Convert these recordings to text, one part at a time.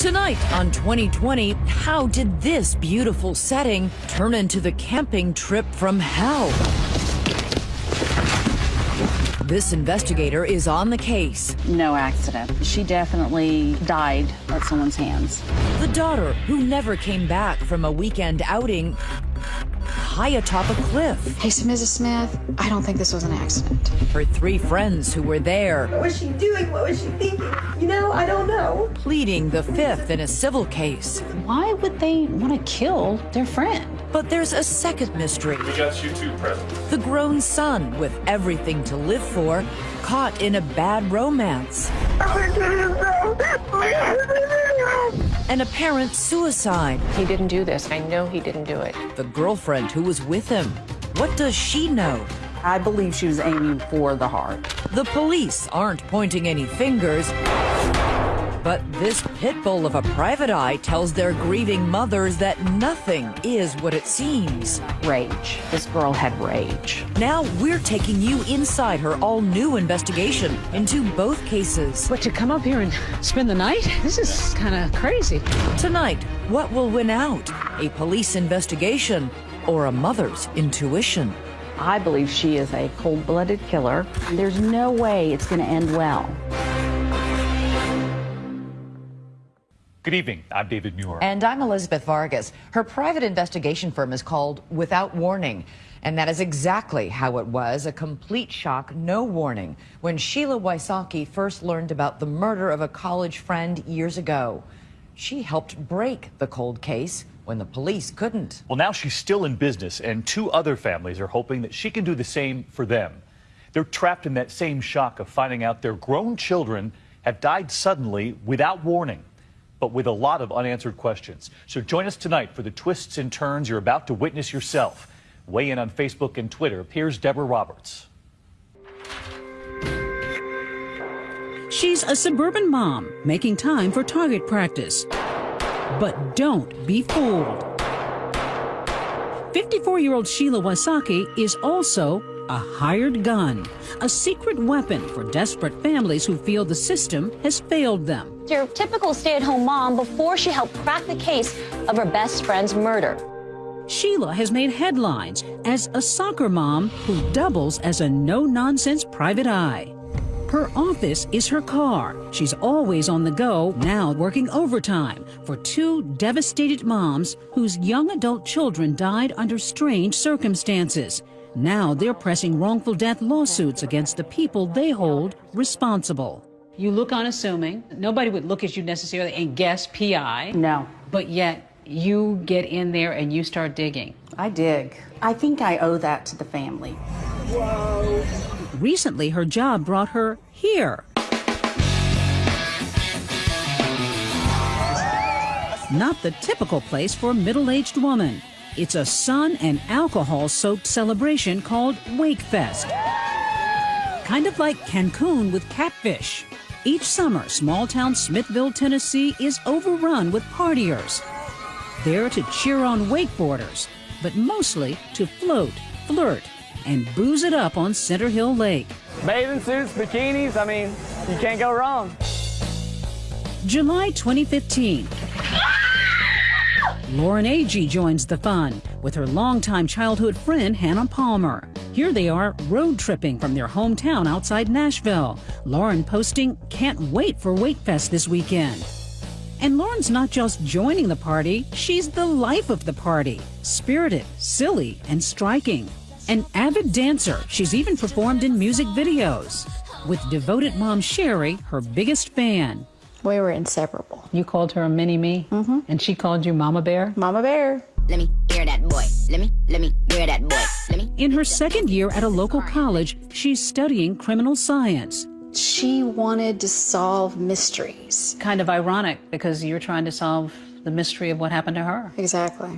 Tonight on 2020, how did this beautiful setting turn into the camping trip from hell? This investigator is on the case. No accident. She definitely died at someone's hands. The daughter, who never came back from a weekend outing high atop a cliff. Hey, so Mrs. Smith, I don't think this was an accident. Her three friends who were there. What was she doing? What was she thinking? You know, I don't know. Pleading the fifth in a civil case. Why would they want to kill their friend? But there's a second mystery. We got you too, President. The grown son, with everything to live for, caught in a bad romance. An apparent suicide. He didn't do this. I know he didn't do it. The girlfriend who was with him. What does she know? I believe she was aiming for the heart. The police aren't pointing any fingers. But this pit bull of a private eye tells their grieving mothers that nothing is what it seems. Rage. This girl had rage. Now we're taking you inside her all new investigation into both cases. But to come up here and spend the night? This is kind of crazy. Tonight, what will win out? A police investigation or a mother's intuition? I believe she is a cold blooded killer. There's no way it's going to end well. Good evening. I'm David Muir. And I'm Elizabeth Vargas. Her private investigation firm is called Without Warning. And that is exactly how it was a complete shock, no warning, when Sheila Wysocki first learned about the murder of a college friend years ago. She helped break the cold case when the police couldn't. Well, now she's still in business, and two other families are hoping that she can do the same for them. They're trapped in that same shock of finding out their grown children have died suddenly without warning but with a lot of unanswered questions. So join us tonight for the twists and turns you're about to witness yourself. Weigh in on Facebook and Twitter. Here's Deborah Roberts. She's a suburban mom making time for target practice. But don't be fooled. 54 year old Sheila Wysocki is also a hired gun, a secret weapon for desperate families who feel the system has failed them. Your typical stay at home mom before she helped crack the case of her best friend's murder. Sheila has made headlines as a soccer mom who doubles as a no nonsense private eye. Her office is her car. She's always on the go, now working overtime for two devastated moms whose young adult children died under strange circumstances. Now they're pressing wrongful death lawsuits against the people they hold responsible. You look unassuming. Nobody would look at you necessarily and guess PI. No. But yet you get in there and you start digging. I dig. I think I owe that to the family. Whoa. Recently, her job brought her here. Not the typical place for a middle-aged woman. It's a sun and alcohol soaked celebration called Wakefest. Kind of like Cancun with catfish. Each summer, small town Smithville, Tennessee is overrun with partiers. There to cheer on wakeboarders, but mostly to float, flirt, and booze it up on Center Hill Lake. Bathing suits, bikinis, I mean, you can't go wrong. July 2015. Lauren Agee joins the fun with her longtime childhood friend Hannah Palmer. Here they are road tripping from their hometown outside Nashville. Lauren posting, Can't wait for Wakefest this weekend. And Lauren's not just joining the party, she's the life of the party. Spirited, silly, and striking. An avid dancer, she's even performed in music videos. With devoted mom Sherry, her biggest fan. We were inseparable. You called her a mini me, mm-hmm. and she called you Mama Bear? Mama Bear. Let me hear that boy. Let me, let me hear that boy. Let me. In her second year at a local college, she's studying criminal science. She wanted to solve mysteries. Kind of ironic because you're trying to solve the mystery of what happened to her. Exactly.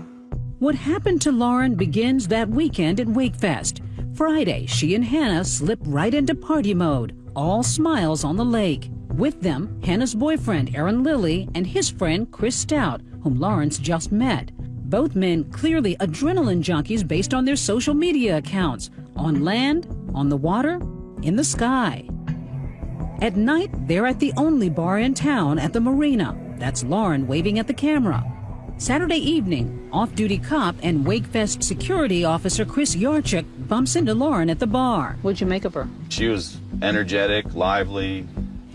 What happened to Lauren begins that weekend at Wakefest. Friday, she and Hannah slip right into party mode, all smiles on the lake. With them, Hannah's boyfriend, Aaron Lilly, and his friend, Chris Stout, whom Lauren just met. Both men clearly adrenaline junkies based on their social media accounts on land, on the water, in the sky. At night, they're at the only bar in town at the marina. That's Lauren waving at the camera. Saturday evening, off duty cop and Wakefest security officer Chris Yarchuk bumps into Lauren at the bar. What'd you make of her? She was energetic, lively.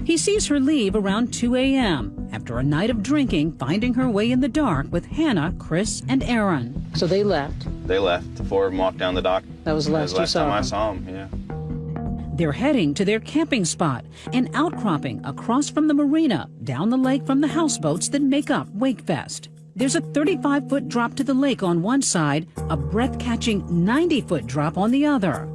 He sees her leave around 2 a.m. after a night of drinking, finding her way in the dark with Hannah, Chris, and Aaron. So they left. They left. The four of them walked down the dock. That was the last, last time saw I saw them, yeah. They're heading to their camping spot, an outcropping across from the marina, down the lake from the houseboats that make up Wakefest. There's a 35 foot drop to the lake on one side, a breath catching 90 foot drop on the other.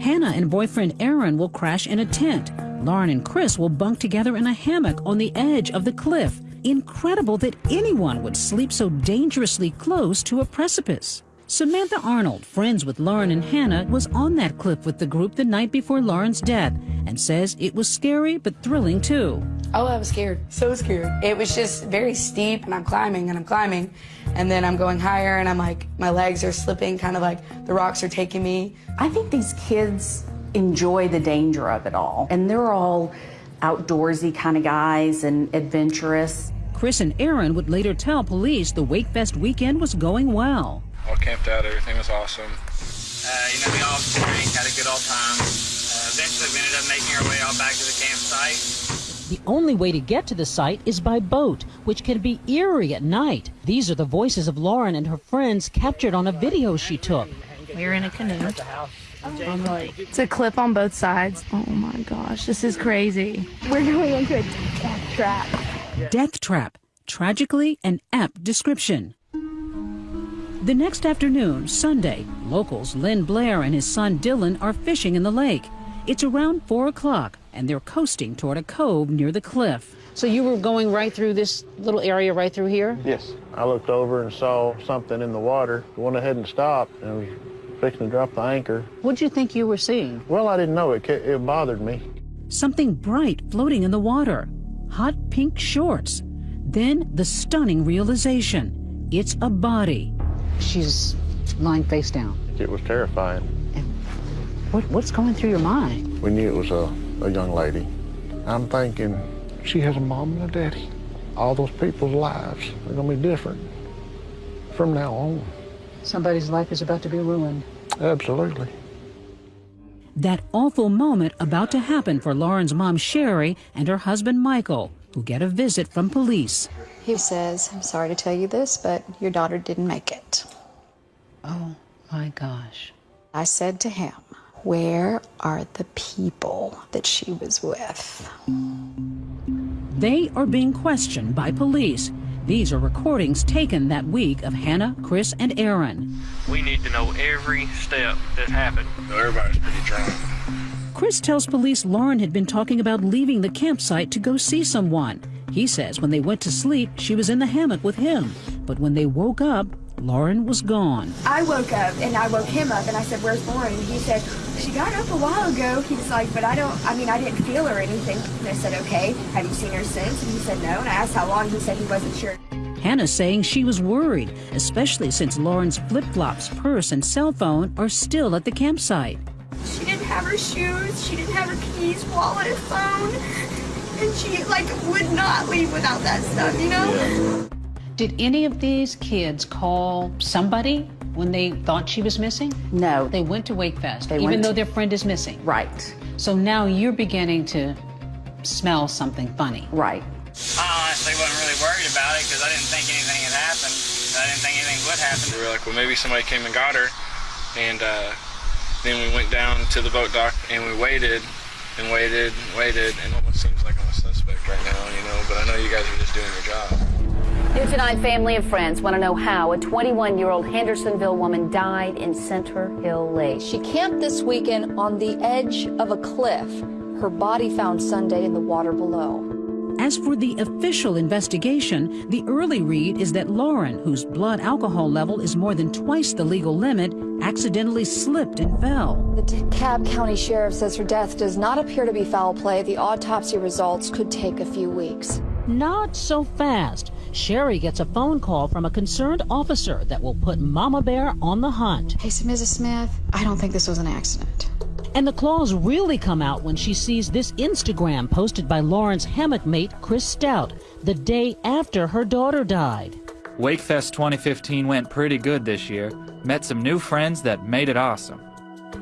Hannah and boyfriend Aaron will crash in a tent. Lauren and Chris will bunk together in a hammock on the edge of the cliff. Incredible that anyone would sleep so dangerously close to a precipice. Samantha Arnold, friends with Lauren and Hannah, was on that cliff with the group the night before Lauren's death and says it was scary but thrilling too. Oh, I was scared. So scared. It was just very steep, and I'm climbing and I'm climbing. And then I'm going higher, and I'm like, my legs are slipping, kind of like the rocks are taking me. I think these kids enjoy the danger of it all. And they're all outdoorsy kind of guys and adventurous. Chris and Aaron would later tell police the Wakefest weekend was going well. All camped out, everything was awesome. Uh, you know, we all drank, had a good old time. Uh, eventually, we ended up making our way all back to the campsite. The only way to get to the site is by boat, which can be eerie at night. These are the voices of Lauren and her friends captured on a video she took. We're in a canoe. Oh it's a cliff on both sides. Oh my gosh, this is crazy. We're going into a death trap. Death Trap. Tragically an apt description. The next afternoon, Sunday, locals Lynn Blair and his son Dylan are fishing in the lake. It's around 4 o'clock, and they're coasting toward a cove near the cliff. So you were going right through this little area right through here? Yes. I looked over and saw something in the water, went ahead and stopped, and was fixing to drop the anchor. What'd you think you were seeing? Well, I didn't know. It, it bothered me. Something bright floating in the water. Hot pink shorts. Then the stunning realization it's a body. She's lying face down. It was terrifying. What, what's going through your mind? We knew it was a, a young lady. I'm thinking, she has a mom and a daddy. All those people's lives are going to be different from now on. Somebody's life is about to be ruined. Absolutely. That awful moment about to happen for Lauren's mom, Sherry, and her husband, Michael, who get a visit from police. He says, I'm sorry to tell you this, but your daughter didn't make it. Oh my gosh. I said to him, Where are the people that she was with? They are being questioned by police. These are recordings taken that week of Hannah, Chris, and Aaron. We need to know every step that happened. Everybody's pretty drunk. Chris tells police Lauren had been talking about leaving the campsite to go see someone. He says when they went to sleep, she was in the hammock with him. But when they woke up, Lauren was gone. I woke up and I woke him up and I said, Where's Lauren? And he said, She got up a while ago. He's like, But I don't, I mean, I didn't feel her or anything. And I said, Okay, have you seen her since? And he said, No. And I asked how long. He said he wasn't sure. Hannah saying she was worried, especially since Lauren's flip flops, purse, and cell phone are still at the campsite. She didn't have her shoes. She didn't have her keys, wallet, phone. And she, like, would not leave without that stuff, you know? Did any of these kids call somebody when they thought she was missing? No. They went to Wakefest, They even went though to- their friend is missing. Right. So now you're beginning to smell something funny. Right. I honestly wasn't really worried about it because I didn't think anything had happened. I didn't think anything would happen. We were like, well, maybe somebody came and got her. And uh, then we went down to the boat dock and we waited and waited and waited. And almost seems like I'm a suspect right now, you know, but I know you guys are just doing your job. News Tonight family and friends want to know how a 21 year old Hendersonville woman died in Center Hill Lake. She camped this weekend on the edge of a cliff. Her body found Sunday in the water below. As for the official investigation, the early read is that Lauren, whose blood alcohol level is more than twice the legal limit, accidentally slipped and fell. The DeKalb County Sheriff says her death does not appear to be foul play. The autopsy results could take a few weeks. Not so fast. Sherry gets a phone call from a concerned officer that will put Mama Bear on the hunt. Hey, so Mrs. Smith, I don't think this was an accident. And the claws really come out when she sees this Instagram posted by Lauren's hammock mate, Chris Stout, the day after her daughter died. Wakefest 2015 went pretty good this year. Met some new friends that made it awesome.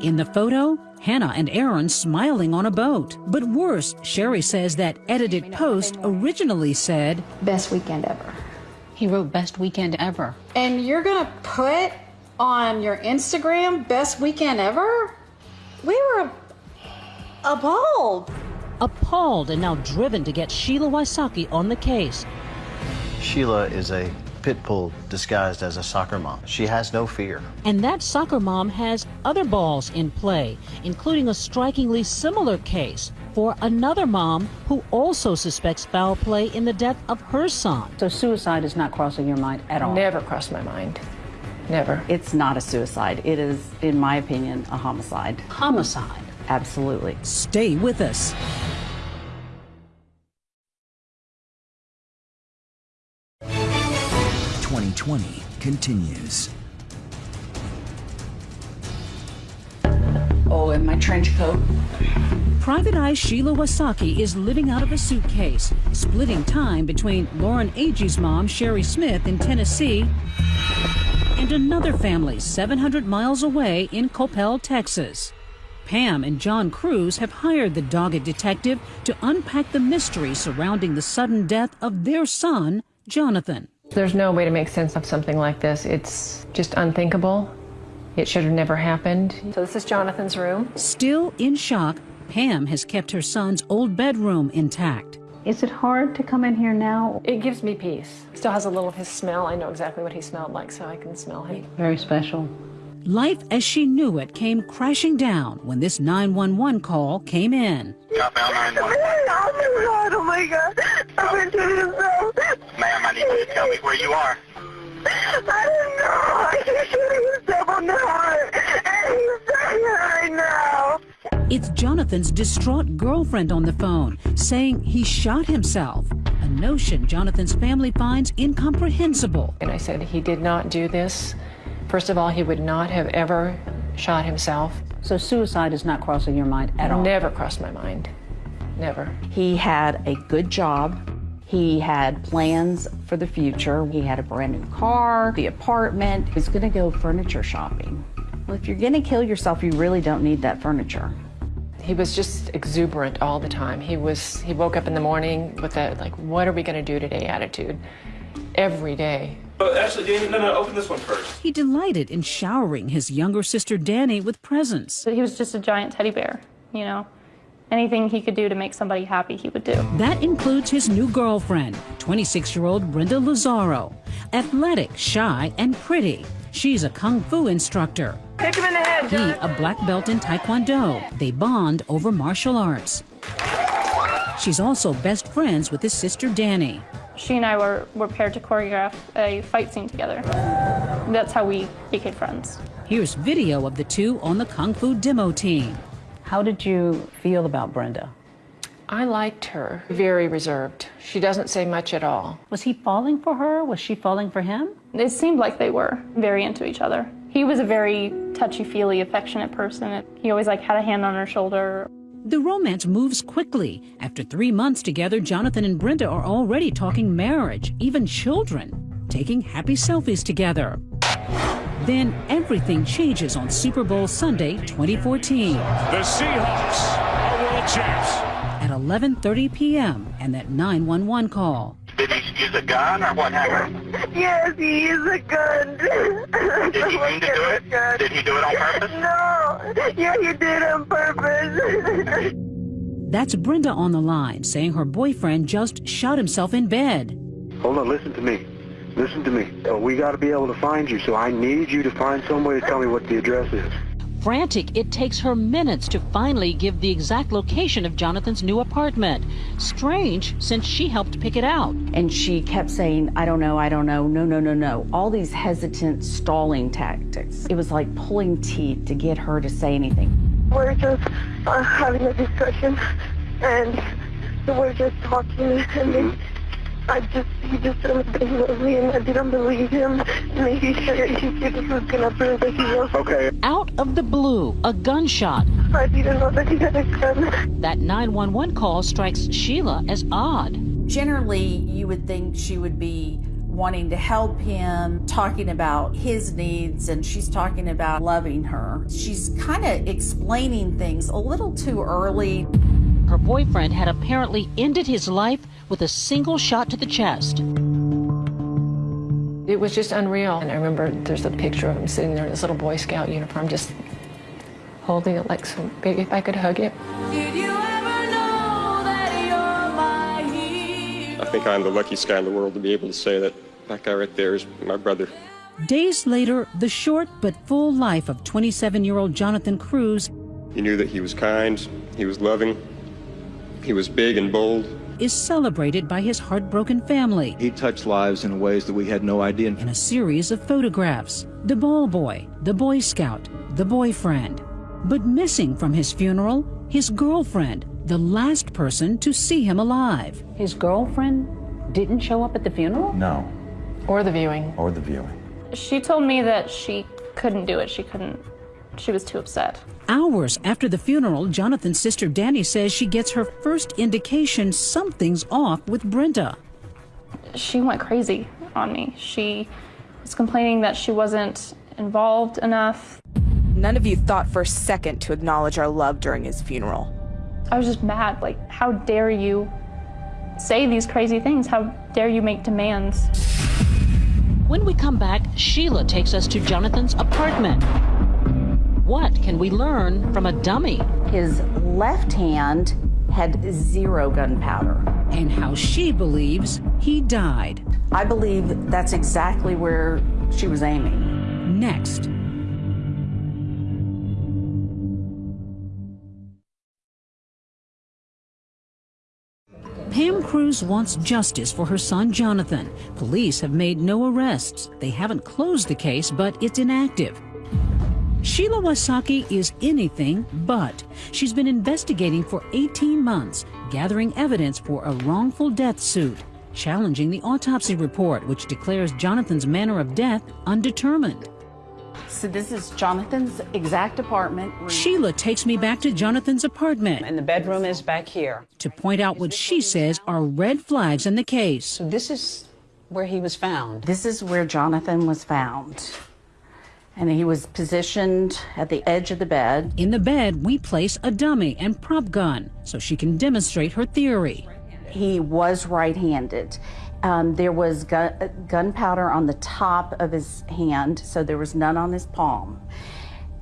In the photo, Hannah and Aaron smiling on a boat. But worse, Sherry says that edited post originally said, Best weekend ever. He wrote best weekend ever. And you're gonna put on your Instagram best weekend ever? We were appalled. Appalled and now driven to get Sheila Wysocki on the case. Sheila is a pit bull disguised as a soccer mom. She has no fear. And that soccer mom has other balls in play, including a strikingly similar case for another mom who also suspects foul play in the death of her son. So suicide is not crossing your mind at all? Never crossed my mind. Never. It's not a suicide. It is, in my opinion, a homicide. Homicide? Absolutely. Stay with us. Twenty twenty continues. Oh, and my trench coat. Private Eye Sheila Wysocki is living out of a suitcase, splitting time between Lauren Agee's mom, Sherry Smith, in Tennessee, and another family 700 miles away in Coppell, Texas. Pam and John Cruz have hired the dogged detective to unpack the mystery surrounding the sudden death of their son, Jonathan. There's no way to make sense of something like this. It's just unthinkable. It should have never happened. So this is Jonathan's room. Still in shock, Pam has kept her son's old bedroom intact. Is it hard to come in here now? It gives me peace. Still has a little of his smell. I know exactly what he smelled like, so I can smell him. Very special. Life as she knew it came crashing down when this 911 call came in. Oh my God! I went to himself. Ma'am, I need you to tell me where you are. I don't know. He's shooting himself on the heart, and he's dying right now. It's Jonathan's distraught girlfriend on the phone saying he shot himself, a notion Jonathan's family finds incomprehensible. And I said he did not do this. First of all, he would not have ever shot himself. So suicide is not crossing your mind at all? Never crossed my mind. Never. He had a good job. He had plans for the future. He had a brand new car, the apartment. He was going to go furniture shopping. Well, if you're going to kill yourself, you really don't need that furniture. He was just exuberant all the time. He was he woke up in the morning with that like what are we going to do today attitude every day. Oh, actually, Danny, no, no, open this one first. He delighted in showering his younger sister Danny with presents. He was just a giant teddy bear, you know. Anything he could do to make somebody happy, he would do. That includes his new girlfriend, 26 year old Brenda Lazaro. Athletic, shy, and pretty. She's a kung fu instructor. Kick him in the head, He, a black belt in Taekwondo. They bond over martial arts. She's also best friends with his sister Danny. She and I were, were paired to choreograph a fight scene together. That's how we became friends. Here's video of the two on the Kung Fu demo team. How did you feel about Brenda? I liked her. Very reserved. She doesn't say much at all. Was he falling for her? Was she falling for him? It seemed like they were very into each other. He was a very touchy-feely, affectionate person. He always like had a hand on her shoulder. The romance moves quickly. After three months together, Jonathan and Brenda are already talking marriage, even children, taking happy selfies together. Then everything changes on Super Bowl Sunday 2014 The Seahawks are world champs. at 11:30 p.m. and that 911 call. Did he use a gun or what happened? Yes, he used a gun. Did he mean to do it? Did he do it on purpose? No. Yeah, he did on purpose. That's Brenda on the line saying her boyfriend just shot himself in bed. Hold on, listen to me. Listen to me. Uh, we got to be able to find you, so I need you to find some way to tell me what the address is. Frantic, it takes her minutes to finally give the exact location of Jonathan's new apartment. Strange, since she helped pick it out. And she kept saying, I don't know, I don't know, no, no, no, no. All these hesitant, stalling tactics. It was like pulling teeth to get her to say anything. We're just uh, having a discussion, and we're just talking, and then I just, he just said that he loved me and I didn't believe him. And he said he said he was gonna prove that he was. Okay. Out of the blue, a gunshot. I didn't know that he had a gun. That 911 call strikes Sheila as odd. Generally, you would think she would be wanting to help him, talking about his needs, and she's talking about loving her. She's kind of explaining things a little too early. Her boyfriend had apparently ended his life with a single shot to the chest. It was just unreal. And I remember there's a picture of him sitting there in his little Boy Scout uniform, just holding it like so maybe if I could hug it. I think I'm the luckiest guy in the world to be able to say that that guy right there is my brother. Days later, the short but full life of 27 year old Jonathan Cruz He knew that he was kind, he was loving, he was big and bold. is celebrated by his heartbroken family He touched lives in ways that we had no idea. in a series of photographs the ball boy, the Boy Scout, the boyfriend. But missing from his funeral, his girlfriend, the last person to see him alive. His girlfriend didn't show up at the funeral? No. Or the viewing. Or the viewing. She told me that she couldn't do it. She couldn't, she was too upset. Hours after the funeral, Jonathan's sister Danny says she gets her first indication something's off with Brenda. She went crazy on me. She was complaining that she wasn't involved enough. None of you thought for a second to acknowledge our love during his funeral. I was just mad. Like, how dare you say these crazy things? How dare you make demands? When we come back, Sheila takes us to Jonathan's apartment. What can we learn from a dummy? His left hand had zero gunpowder. And how she believes he died. I believe that's exactly where she was aiming. Next. Pam Cruz wants justice for her son Jonathan. Police have made no arrests. They haven't closed the case, but it's inactive. Sheila Wysocki is anything but. She's been investigating for 18 months, gathering evidence for a wrongful death suit, challenging the autopsy report, which declares Jonathan's manner of death undetermined. So this is Jonathan's exact apartment. Sheila takes me back to Jonathan's apartment. And the bedroom is back here. To point out what she says are red flags in the case. So this is where he was found. This is where Jonathan was found. And he was positioned at the edge of the bed. In the bed, we place a dummy and prop gun so she can demonstrate her theory. He was right-handed. Um, there was gun, gunpowder on the top of his hand, so there was none on his palm.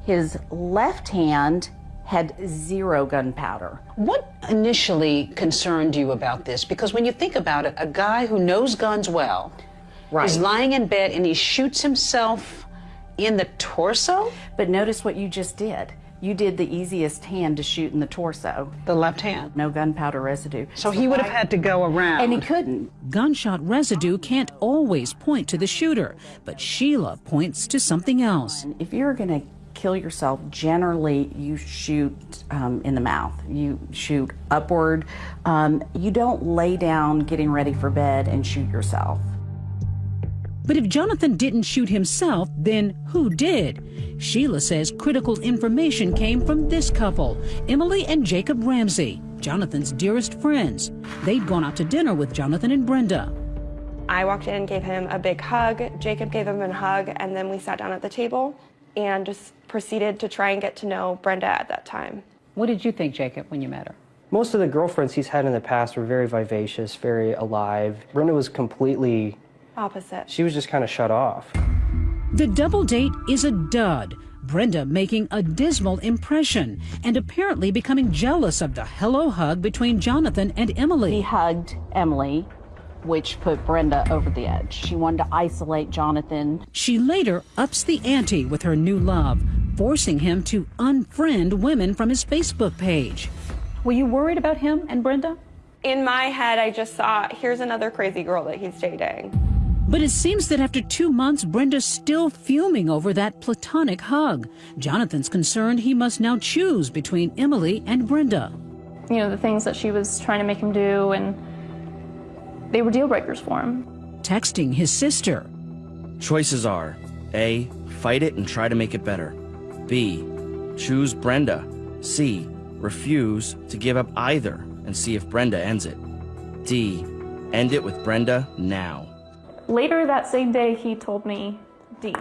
His left hand had zero gunpowder. What initially concerned you about this? Because when you think about it, a guy who knows guns well Right. is lying in bed and he shoots himself in the torso? But notice what you just did. You did the easiest hand to shoot in the torso. The left hand. No gunpowder residue. So he would have had to go around. And he couldn't. Gunshot residue can't always point to the shooter, but Sheila points to something else. If you're going to kill yourself, generally you shoot um, in the mouth. You shoot upward. Um, you don't lay down getting ready for bed and shoot yourself. But if Jonathan didn't shoot himself, then who did? Sheila says critical information came from this couple, Emily and Jacob Ramsey, Jonathan's dearest friends. They'd gone out to dinner with Jonathan and Brenda. I walked in and gave him a big hug. Jacob gave him a hug, and then we sat down at the table and just proceeded to try and get to know Brenda at that time. What did you think, Jacob, when you met her? Most of the girlfriends he's had in the past were very vivacious, very alive. Brenda was completely, Opposite. she was just kind of shut off. The double date is a dud. Brenda making a dismal impression and apparently becoming jealous of the hello hug between Jonathan and Emily. He hugged Emily, which put Brenda over the edge. She wanted to isolate Jonathan. She later ups the ante with her new love, forcing him to unfriend women from his Facebook page. Were you worried about him and Brenda? In my head, I just thought, here's another crazy girl that he's dating. But it seems that after two months, Brenda's still fuming over that platonic hug. Jonathan's concerned he must now choose between Emily and Brenda. You know, the things that she was trying to make him do and they were deal breakers for him. Texting his sister. Choices are A. Fight it and try to make it better. B. Choose Brenda. C. Refuse to give up either and see if Brenda ends it. D. End it with Brenda now. Later that same day, he told me D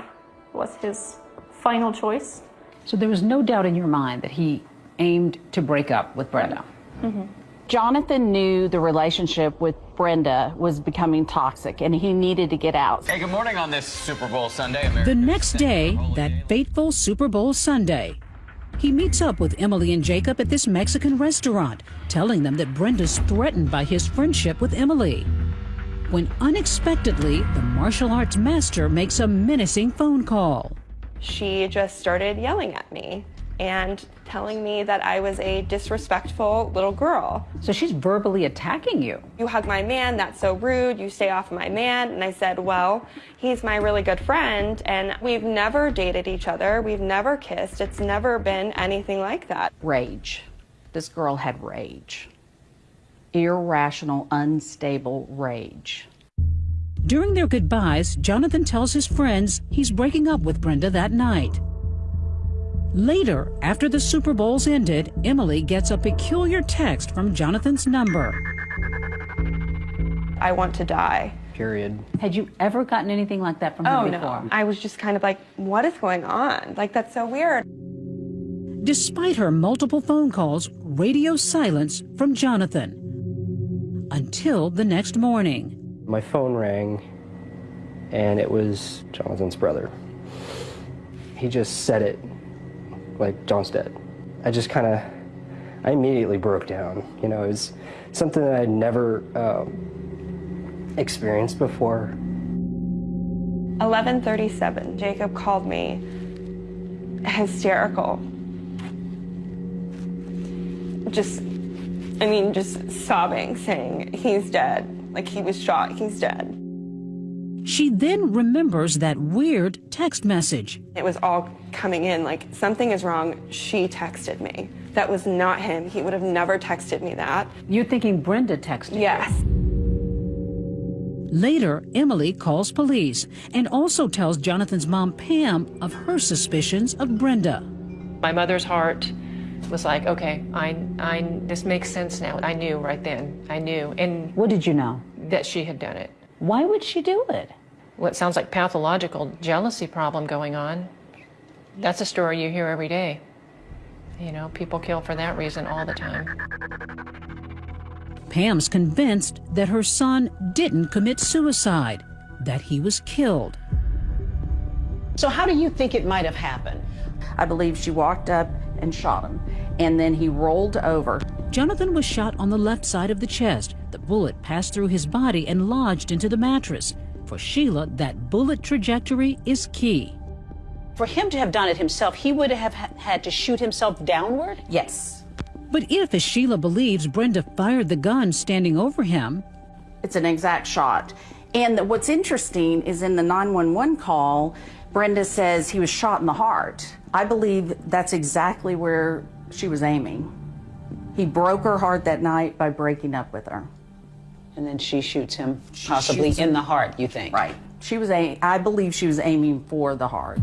was his final choice. So there was no doubt in your mind that he aimed to break up with Brenda. Mm-hmm. Jonathan knew the relationship with Brenda was becoming toxic and he needed to get out. Hey, good morning on this Super Bowl Sunday. The next day, that fateful Super Bowl Sunday, he meets up with Emily and Jacob at this Mexican restaurant, telling them that Brenda's threatened by his friendship with Emily. When unexpectedly, the martial arts master makes a menacing phone call. She just started yelling at me and telling me that I was a disrespectful little girl. So she's verbally attacking you. You hug my man, that's so rude. You stay off my man. And I said, Well, he's my really good friend, and we've never dated each other. We've never kissed. It's never been anything like that. Rage. This girl had rage. Irrational, unstable rage. During their goodbyes, Jonathan tells his friends he's breaking up with Brenda that night. Later, after the Super Bowls ended, Emily gets a peculiar text from Jonathan's number. I want to die. Period. Had you ever gotten anything like that from her Oh, before? no. I was just kind of like, What is going on? Like, that's so weird. Despite her multiple phone calls, radio silence from Jonathan. Until the next morning. My phone rang, and it was Jonathan's brother. He just said it like John's dead. I just kind of, I immediately broke down. You know, it was something that I'd never um, experienced before. 11:37. Jacob called me hysterical. Just I mean just sobbing saying he's dead. Like he was shot, he's dead. She then remembers that weird text message. It was all coming in like something is wrong. She texted me. That was not him. He would have never texted me that. You're thinking Brenda texted me. Yes. Later, Emily calls police and also tells Jonathan's mom, Pam, of her suspicions of Brenda. My mother's heart was like, okay, I, I, this makes sense now. I knew right then. I knew. And what did you know? That she had done it. Why would she do it? Well, it sounds like pathological jealousy problem going on. That's a story you hear every day. You know, people kill for that reason all the time. Pam's convinced that her son didn't commit suicide, that he was killed. So, how do you think it might have happened? I believe she walked up and shot him, and then he rolled over. Jonathan was shot on the left side of the chest. The bullet passed through his body and lodged into the mattress. For Sheila, that bullet trajectory is key. For him to have done it himself, he would have had to shoot himself downward? Yes. But if, as Sheila believes, Brenda fired the gun standing over him, It's an exact shot. And what's interesting is in the 911 call, Brenda says he was shot in the heart. I believe that's exactly where she was aiming. He broke her heart that night by breaking up with her. And then she shoots him, possibly shoots in him. the heart, you think? Right. She was a I believe she was aiming for the heart.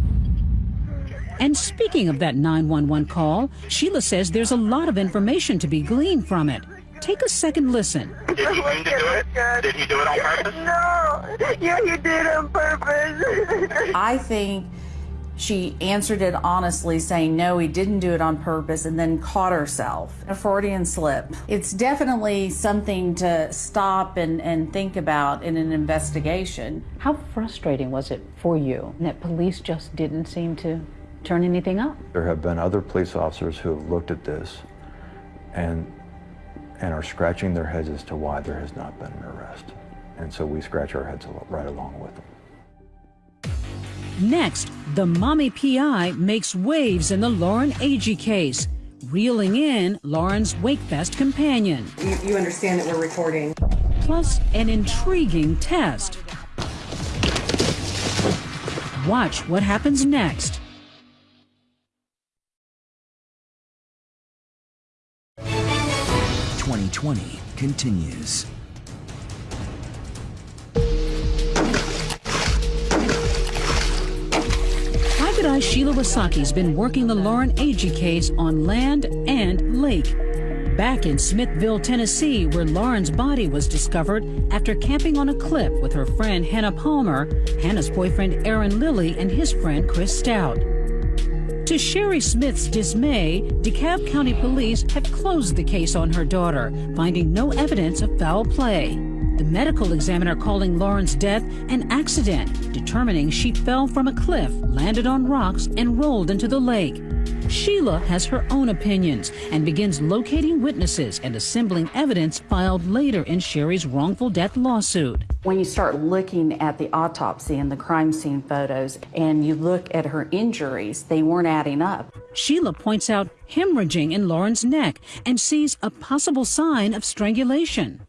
And speaking of that 911 call, Sheila says there's a lot of information to be gleaned from it. Take a second listen. Did he mean to do it? Did he do it on purpose? No. Yeah, he did on purpose. I think she answered it honestly, saying no, he didn't do it on purpose, and then caught herself. A Freudian slip. It's definitely something to stop and, and think about in an investigation. How frustrating was it for you that police just didn't seem to turn anything up? There have been other police officers who have looked at this and and are scratching their heads as to why there has not been an arrest. And so we scratch our heads right along with them. Next, the mommy PI makes waves in the Lauren Agee case, reeling in Lauren's Wakefest companion, You, you understand that we're recording. plus an intriguing test. Watch what happens next. Twenty twenty continues. Why Sheila Wysocki's been working the Lauren Agee case on land and lake. Back in Smithville, Tennessee, where Lauren's body was discovered after camping on a cliff with her friend Hannah Palmer, Hannah's boyfriend Aaron Lilly, and his friend Chris Stout. To Sherry Smith's dismay, DeKalb County Police have closed the case on her daughter, finding no evidence of foul play. The medical examiner calling Lauren's death an accident, determining she fell from a cliff, landed on rocks, and rolled into the lake. Sheila has her own opinions and begins locating witnesses and assembling evidence filed later in Sherry's wrongful death lawsuit. When you start looking at the autopsy and the crime scene photos and you look at her injuries, they weren't adding up. Sheila points out hemorrhaging in Lauren's neck and sees a possible sign of strangulation.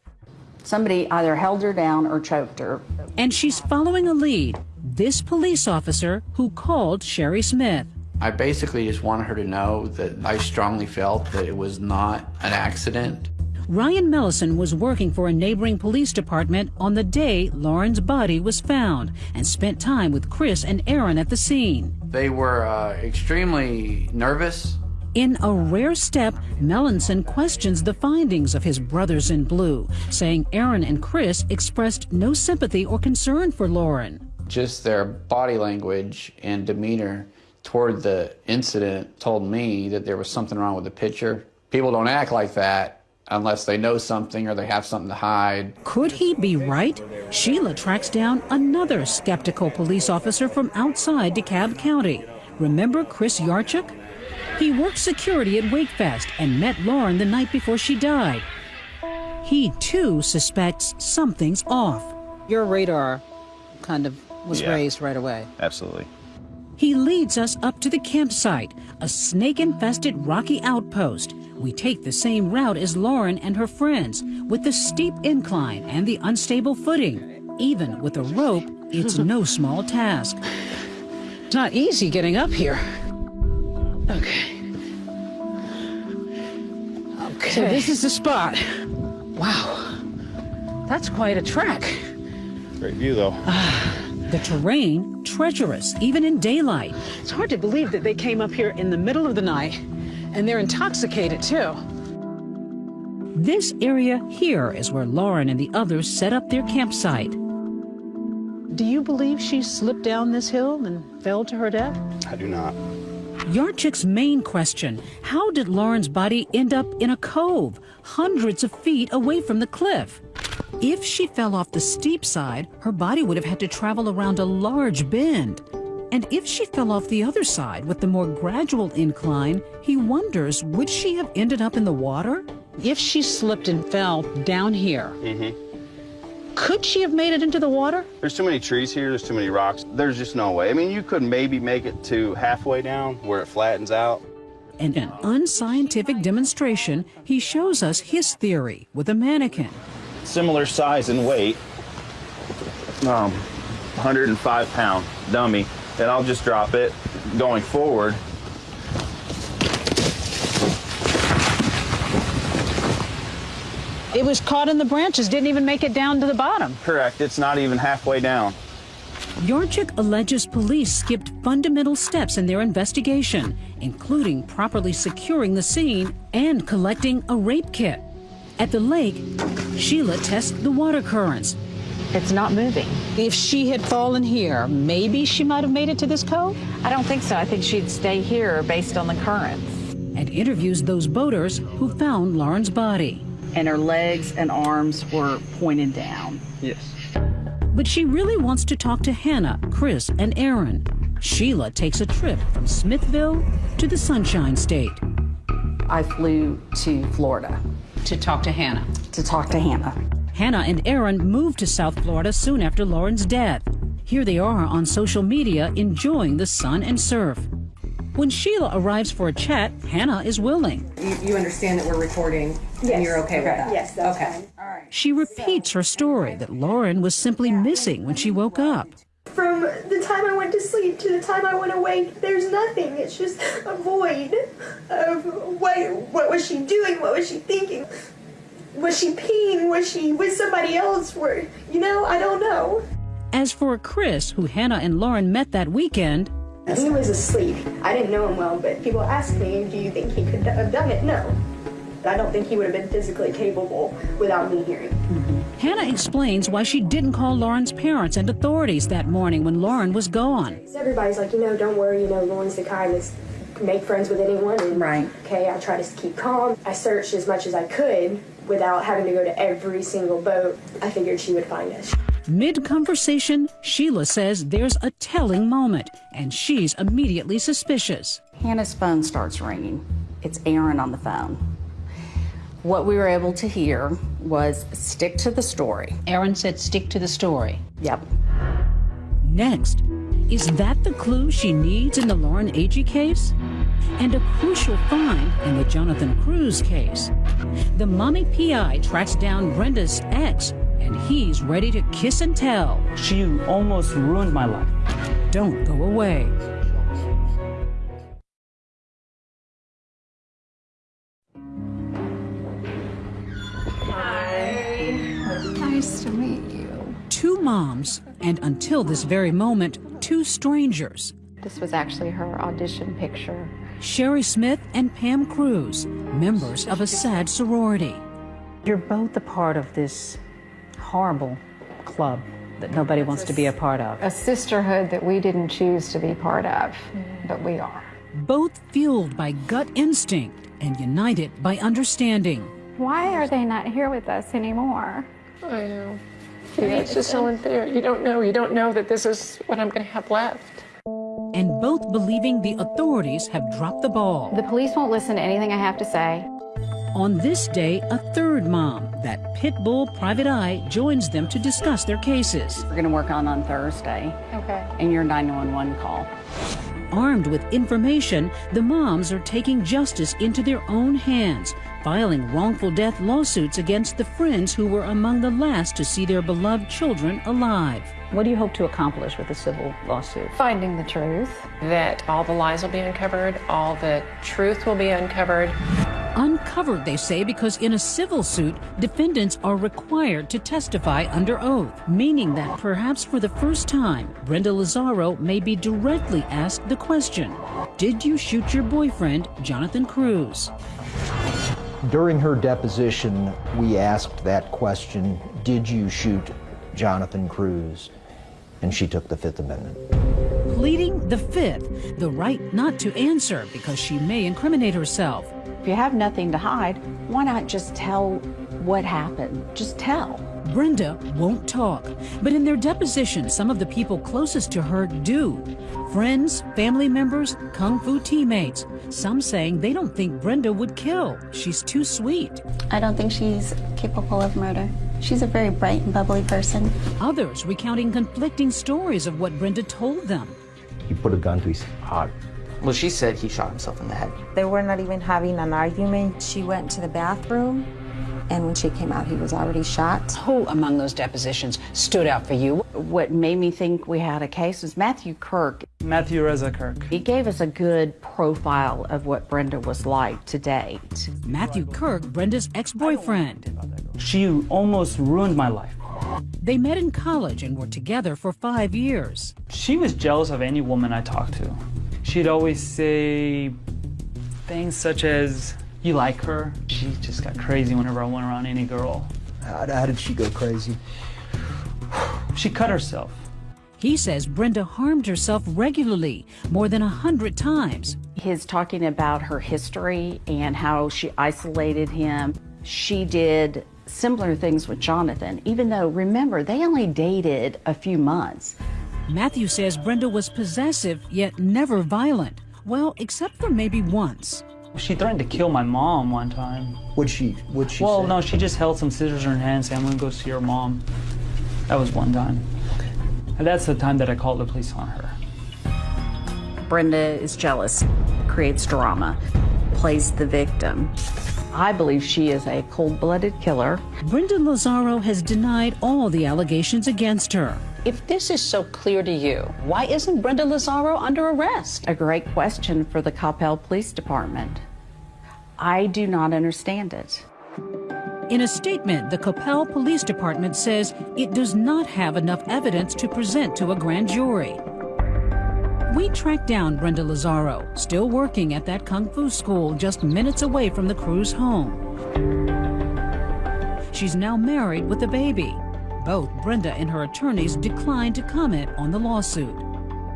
Somebody either held her down or choked her. And she's following a lead this police officer who called Sherry Smith. I basically just wanted her to know that I strongly felt that it was not an accident. Ryan Melanson was working for a neighboring police department on the day Lauren's body was found and spent time with Chris and Aaron at the scene. They were uh, extremely nervous. In a rare step, Melanson questions the findings of his brothers in blue, saying Aaron and Chris expressed no sympathy or concern for Lauren. Just their body language and demeanor toward the incident told me that there was something wrong with the picture. People don't act like that unless they know something or they have something to hide. Could he be right? Sheila tracks down another skeptical police officer from outside DeKalb County. Remember Chris Yarchuk? He worked security at Wakefest and met Lauren the night before she died. He too suspects something's off. Your radar kind of was Yeah. raised right away. Absolutely. He leads us up to the campsite, a snake infested rocky outpost. We take the same route as Lauren and her friends, with the steep incline and the unstable footing. Even with a rope, it's no small task. It's not easy getting up here. Okay. Okay. So this is the spot. Wow. That's quite a track. Great view, though. Ah, the terrain, treacherous, even in daylight. It's hard to believe that they came up here in the middle of the night and they're intoxicated too. This area here is where Lauren and the others set up their campsite. Do you believe she slipped down this hill and fell to her death? I do not. Yarchik's main question how did Lauren's body end up in a cove, hundreds of feet away from the cliff? If she fell off the steep side, her body would have had to travel around a large bend. And if she fell off the other side with the more gradual incline, he wonders would she have ended up in the water? If she slipped and fell down here, Mm-hmm. Could she have made it into the water? There's too many trees here. There's too many rocks. There's just no way. I mean, you could maybe make it to halfway down where it flattens out. In an unscientific demonstration, he shows us his theory with a mannequin. Similar size and weight. Um, 105 pound dummy. And I'll just drop it going forward. It was caught in the branches, didn't even make it down to the bottom. Correct. It's not even halfway down. Yarchik alleges police skipped fundamental steps in their investigation, including properly securing the scene and collecting a rape kit. At the lake, Sheila tests the water currents. It's not moving. If she had fallen here, maybe she might have made it to this cove? I don't think so. I think she'd stay here based on the currents. and interviews those boaters who found Lauren's body. And her legs and arms were pointed down. Yes. But she really wants to talk to Hannah, Chris, and Aaron. Sheila takes a trip from Smithville to the Sunshine State. I flew to Florida. To talk to Hannah. To talk to Hannah. Hannah and Aaron moved to South Florida soon after Lauren's death. Here they are on social media enjoying the sun and surf. When Sheila arrives for a chat, Hannah is willing. You, you understand that we're recording and you're okay, with that? Yes, that's okay. fine. All right. She repeats her story that Lauren was simply missing when she woke up. From the time I went to sleep to the time I went awake, there's nothing. It's just a void of what what was she doing? What was she thinking? Was she peeing? Was she with somebody else? Were you know? I don't know. As for Chris, who Hannah and Lauren met that weekend, He was asleep. I didn't know him well, but people ask me, do you think he could have done it? No. I don't think he would have been physically capable without me hearing. Hannah explains why she didn't call Lauren's parents and authorities that morning when Lauren was gone. Everybody's like, you know, don't worry, you know, Lauren's the kind that's make friends with anyone. And, right. Okay, I try to keep calm. I searched as much as I could without having to go to every single boat. I figured she would find us. Mid conversation, Sheila says there's a telling moment, and she's immediately suspicious. Hannah's phone starts ringing. It's Aaron on the phone. What we were able to hear was stick to the story. Aaron said stick to the story. Yep. Next, is that the clue she needs in the Lauren Agee case? And a crucial find in the Jonathan Cruz case. The mommy PI tracks down Brenda's ex, and he's ready to kiss and tell. She almost ruined my life. Don't go away. Nice to meet you. Two moms, and until this very moment, two strangers. This was actually her audition picture. Sherry Smith and Pam Cruz, members of a sad sorority. You're both a part of this horrible club that nobody wants to be a part of. A sisterhood that we didn't choose to be part of, mm. but we are. Both fueled by gut instinct and united by understanding. Why are they not here with us anymore? I know. Yeah, it's just so unfair. You don't know. You don't know that this is what I'm going to have left. And both believing the authorities have dropped the ball. The police won't listen to anything I have to say. On this day, a third mom, that pit bull private eye, joins them to discuss their cases. We're going to work on on Thursday. Okay. And your 911 call. Armed with information, the moms are taking justice into their own hands, filing wrongful death lawsuits against the friends who were among the last to see their beloved children alive. What do you hope to accomplish with the civil lawsuit? Finding the truth. That all the lies will be uncovered, all the truth will be uncovered. Uncovered, they say, because in a civil suit, defendants are required to testify under oath, meaning that perhaps for the first time, Brenda Lazaro may be directly asked the question Did you shoot your boyfriend, Jonathan Cruz? During her deposition, we asked that question Did you shoot Jonathan Cruz? And she took the Fifth Amendment. Pleading the Fifth, the right not to answer because she may incriminate herself. If you have nothing to hide, why not just tell what happened? Just tell. Brenda won't talk, but in their deposition, some of the people closest to her do. Friends, family members, kung fu teammates. Some saying they don't think Brenda would kill. She's too sweet. I don't think she's capable of murder. She's a very bright and bubbly person. Others recounting conflicting stories of what Brenda told them. He put a gun to his heart. Well, she said he shot himself in the head. They were not even having an argument. She went to the bathroom, and when she came out, he was already shot. Who among those depositions stood out for you? What made me think we had a case was Matthew Kirk. Matthew Reza Kirk. He gave us a good profile of what Brenda was like to date. Matthew Kirk, Brenda's ex boyfriend. She almost ruined my life. They met in college and were together for five years. She was jealous of any woman I talked to. She'd always say things such as, You like her? She just got crazy whenever I went around any girl. How, how did she go crazy? She cut herself. He says Brenda harmed herself regularly, more than a hundred times. His talking about her history and how she isolated him. She did similar things with Jonathan, even though, remember, they only dated a few months. Matthew says Brenda was possessive, yet never violent. Well, except for maybe once. She threatened to kill my mom one time. Would she? Would she? Well, say? no, she just held some scissors in her hand, saying, "I'm gonna go see your mom." That was one time, and that's the time that I called the police on her. Brenda is jealous, creates drama, plays the victim. I believe she is a cold blooded killer. Brenda Lazaro has denied all the allegations against her. If this is so clear to you, why isn't Brenda Lazaro under arrest? A great question for the Coppell Police Department. I do not understand it. In a statement, the Coppell Police Department says it does not have enough evidence to present to a grand jury. We tracked down Brenda Lazaro, still working at that kung fu school just minutes away from the Cruz home. She's now married with a baby. Both Brenda and her attorneys declined to comment on the lawsuit.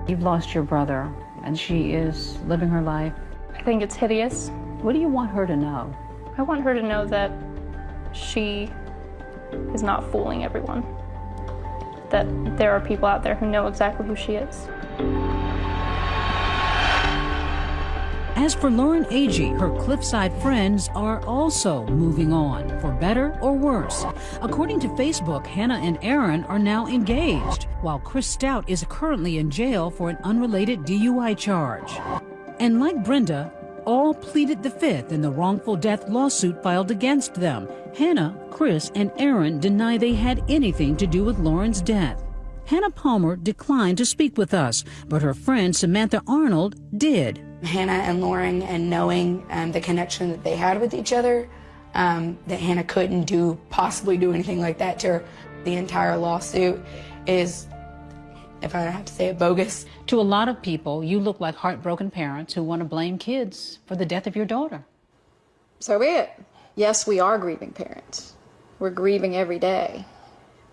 You've lost your brother, and she is living her life. I think it's hideous. What do you want her to know? I want her to know that she is not fooling everyone. That there are people out there who know exactly who she is. As for Lauren Agee, her Cliffside friends are also moving on, for better or worse. According to Facebook, Hannah and Aaron are now engaged, while Chris Stout is currently in jail for an unrelated DUI charge. And like Brenda, all pleaded the fifth in the wrongful death lawsuit filed against them. Hannah, Chris, and Aaron deny they had anything to do with Lauren's death. Hannah Palmer declined to speak with us, but her friend Samantha Arnold did. Hannah and Lauren and knowing um, the connection that they had with each other, um, that Hannah couldn't do possibly do anything like that to her. The entire lawsuit is, if I have to say it, bogus. To a lot of people, you look like heartbroken parents who want to blame kids for the death of your daughter. So be it. Yes, we are grieving parents. We're grieving every day,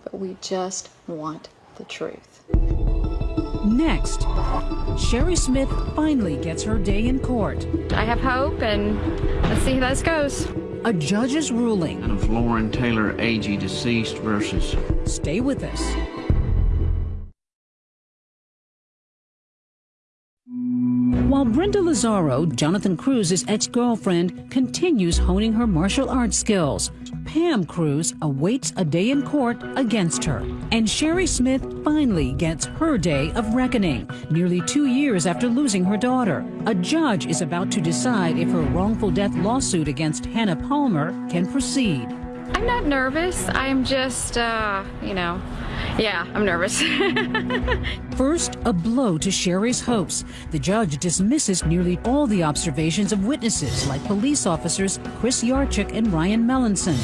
but we just want the truth. Next, Sherry Smith finally gets her day in court. I have hope, and let's see how this goes. A judge's ruling. Of Lauren Taylor Agee, deceased versus. Stay with us. While Brenda Lazaro, Jonathan Cruz's ex-girlfriend, continues honing her martial arts skills, Pam Cruz awaits a day in court against her. And Sherry Smith finally gets her day of reckoning, nearly two years after losing her daughter. A judge is about to decide if her wrongful death lawsuit against Hannah Palmer can proceed. I'm not nervous. I'm just, uh, you know, yeah, I'm nervous. First, a blow to Sherry's hopes. The judge dismisses nearly all the observations of witnesses like police officers Chris Yarchuk and Ryan Melanson,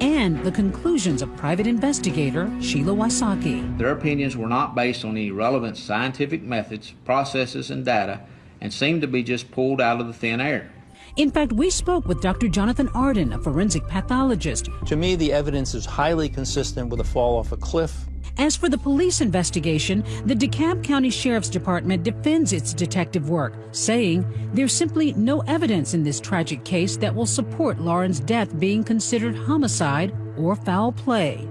and the conclusions of private investigator Sheila Wysocki. Their opinions were not based on any relevant scientific methods, processes, and data, and seemed to be just pulled out of the thin air. In fact, we spoke with Dr. Jonathan Arden, a forensic pathologist. To me, the evidence is highly consistent with a fall off a cliff. As for the police investigation, the DeKalb County Sheriff's Department defends its detective work, saying there's simply no evidence in this tragic case that will support Lauren's death being considered homicide or foul play.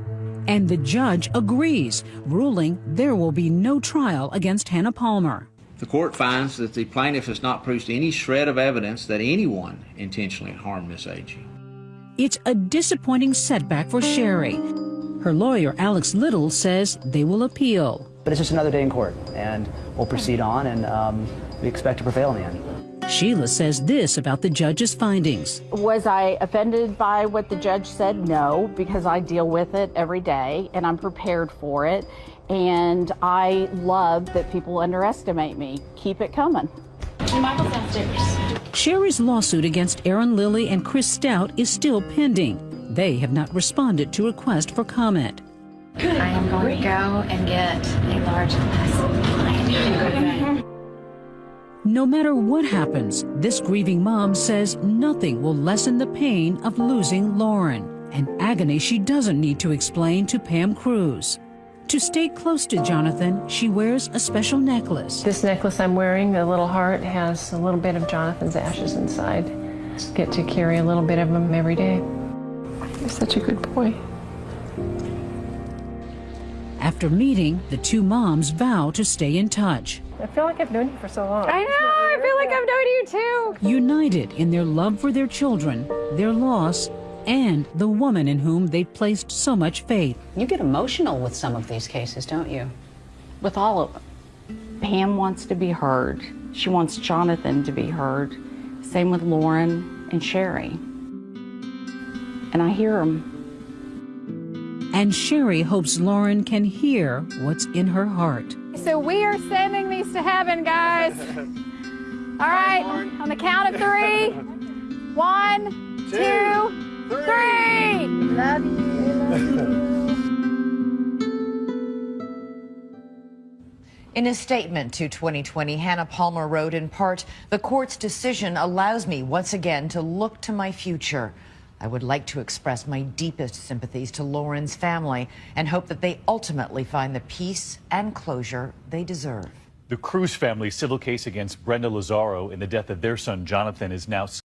And the judge agrees, ruling there will be no trial against Hannah Palmer. The court finds that the plaintiff has not produced any shred of evidence that anyone intentionally harmed Miss Agee. It's a disappointing setback for Sherry. Her lawyer, Alex Little, says they will appeal. But it's just another day in court, and we'll proceed on, and um, we expect to prevail in the end. Sheila says this about the judge's findings. Was I offended by what the judge said? No, because I deal with it every day and I'm prepared for it. And I love that people underestimate me. Keep it coming. Michael's downstairs. Sherry's lawsuit against Aaron Lilly and Chris Stout is still pending. They have not responded to request for comment. I am going to go and get a large glass of wine. No matter what happens, this grieving mom says nothing will lessen the pain of losing Lauren, an agony she doesn't need to explain to Pam Cruz. To stay close to Jonathan, she wears a special necklace. This necklace I'm wearing, the little heart, has a little bit of Jonathan's ashes inside. Get to carry a little bit of them every day. You're such a good boy. After meeting, the two moms vow to stay in touch. I feel like I've known you for so long. I know, I feel like I've known you too. United in their love for their children, their loss, and the woman in whom they've placed so much faith. You get emotional with some of these cases, don't you? With all of them. Pam wants to be heard. She wants Jonathan to be heard. Same with Lauren and Sherry. And I hear them. And Sherry hopes Lauren can hear what's in her heart. So we are sending these to heaven, guys. All right, on the count of three. One, two, three. Love you. In a statement to 20/20, Hannah Palmer wrote in part, The court's decision allows me once again to look to my future. I would like to express my deepest sympathies to Lauren's family and hope that they ultimately find the peace and closure they deserve. The Cruz family's civil case against Brenda Lazaro in the death of their son Jonathan is now